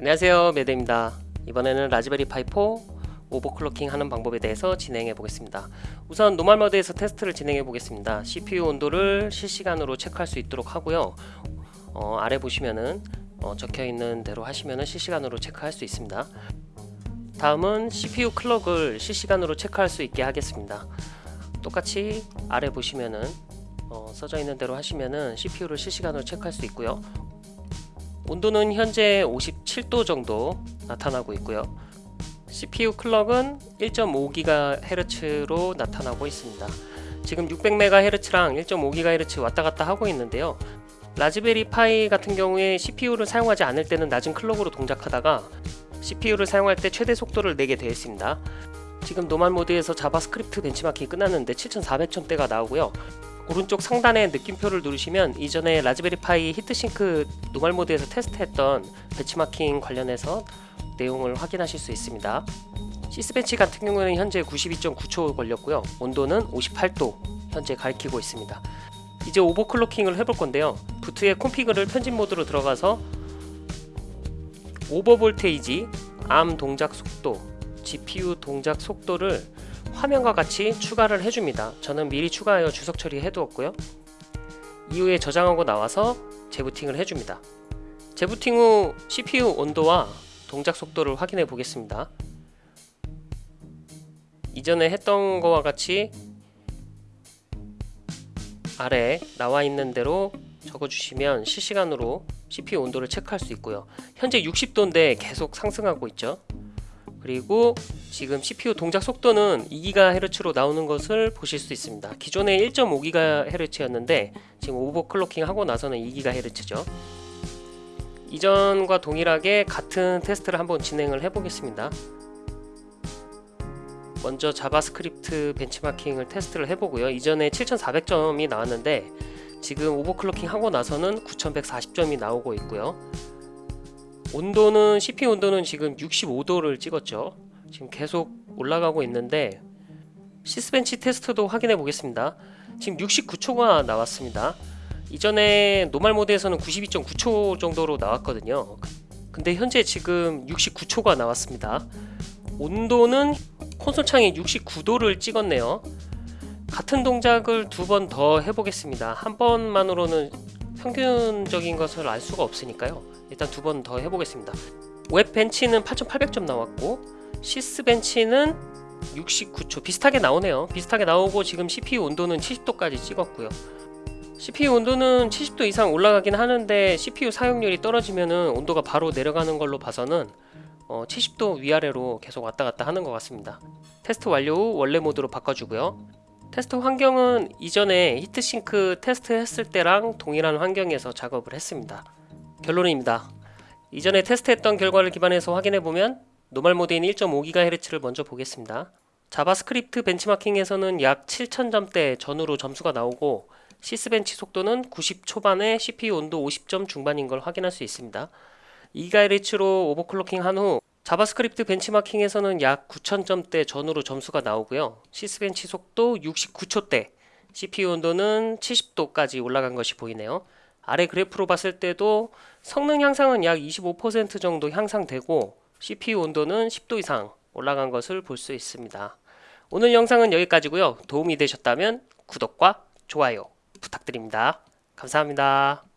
안녕하세요. 매드입니다. 이번에는 Raspberry Pi 4 overclocking 하는 방법에 대해서 진행해 보겠습니다. 우선 normal mode에서 테스트를 진행해 보겠습니다. CPU 온도를 실시간으로 체크할 수 있도록 하고요. 어, 아래 보시면은 어, 적혀 있는 대로 하시면은 실시간으로 체크할 수 있습니다. 다음은 CPU 클럭을 실시간으로 체크할 수 있게 하겠습니다. 똑같이 아래 보시면은 어, 써져 있는 대로 하시면은 CPU를 실시간으로 체크할 수 있고요 온도는 현재 57도 정도 나타나고 있고요. CPU 클럭은 1.5GHz로 나타나고 있습니다. 지금 600MHz랑 1.5GHz 왔다갔다 하고 있는데요. Raspberry Pi 같은 경우에 CPU를 사용하지 않을 때는 낮은 clock으로 동작하다가 CPU를 사용할 때 최대 속도를 내게 되어 있습니다. 지금 normal mode에서 JavaScript 벤치마킹이 끝났는데 7400점대가 나오고요 오른쪽 상단에 느낌표를 누르시면 이전에 Raspberry Pi heatsink normal mode에서 테스트했던 벤치마킹 관련해서 내용을 확인하실 수 있습니다. sysbench 같은 경우는 현재 92.9초 걸렸고요. 온도는 58도 현재 가리키고 있습니다. 이제 overclocking을 해볼 건데요. boot의 config를 편집 모드로 들어가서 over voltage, ARM 동작 속도, GPU 동작 속도를 화면과 같이 추가를 해줍니다. 저는 미리 추가하여 주석 처리해 두었고요. 이후에 저장하고 나와서 재부팅을 해줍니다. 재부팅 후 CPU 온도와 동작 속도를 확인해 보겠습니다. 이전에 했던 거와 같이 아래 나와 있는 대로 적어주시면 실시간으로 CPU 온도를 체크할 수 있고요. 현재 60도인데 계속 상승하고 있죠 그리고 지금 CPU 동작 속도는 2GHz로 나오는 것을 보실 수 있습니다. 기존에 1.5GHz였는데 지금 overclocking 하고 나서는 2GHz죠. 이전과 동일하게 같은 테스트를 한번 진행을 해 보겠습니다. 먼저 JavaScript 벤치마킹을 테스트를 해보고요. 이전에 7400점이 나왔는데 지금 overclocking 하고 나서는 9140점이 나오고 있고요 온도는 CPU 온도는 지금 65도를 찍었죠. 지금 계속 올라가고 있는데 sysbench 테스트도 확인해 보겠습니다. 지금 69초가 나왔습니다. 이전에 normal mode에서는 92.9초 정도로 나왔거든요. 근데 현재 지금 69초가 나왔습니다. 온도는 콘솔 창이 69도를 찍었네요. 같은 동작을 두 번 더 해보겠습니다. 한 번만으로는 평균적인 것을 알 수가 없으니까요. 일단 두 번 더 해보겠습니다. web bench는 8800점 나왔고 sysbench는 69초. 비슷하게 나오네요. 비슷하게 나오고 지금 CPU 온도는 70도까지 찍었고요. CPU 온도는 70도 이상 올라가긴 하는데 CPU 사용률이 떨어지면 온도가 바로 내려가는 걸로 봐서는 어, 70도 위아래로 계속 왔다갔다 하는 것 같습니다. 테스트 완료 후 원래 모드로 바꿔주고요 테스트 환경은 이전에 heatsink 테스트 했을 때랑 동일한 환경에서 작업을 했습니다 결론입니다. 이전에 테스트했던 결과를 기반해서 확인해보면 normal mode인 1.5GHz를 먼저 보겠습니다. JavaScript 벤치마킹에서는 약 7000점대 전후로 점수가 나오고 sysbench 속도는 90 초반에 CPU 온도 50점 중반인 걸 확인할 수 있습니다. 2GHz로 overclocking 한 후 JavaScript 벤치마킹에서는 약 9000점대 전후로 점수가 나오고요. sysbench 속도 69초대, CPU 온도는 70도까지 올라간 것이 보이네요. 아래 그래프로 봤을 때도 성능 향상은 약 25% 정도 향상되고 CPU 온도는 10도 이상 올라간 것을 볼 수 있습니다. 오늘 영상은 여기까지고요. 도움이 되셨다면 구독과 좋아요 부탁드립니다. 감사합니다.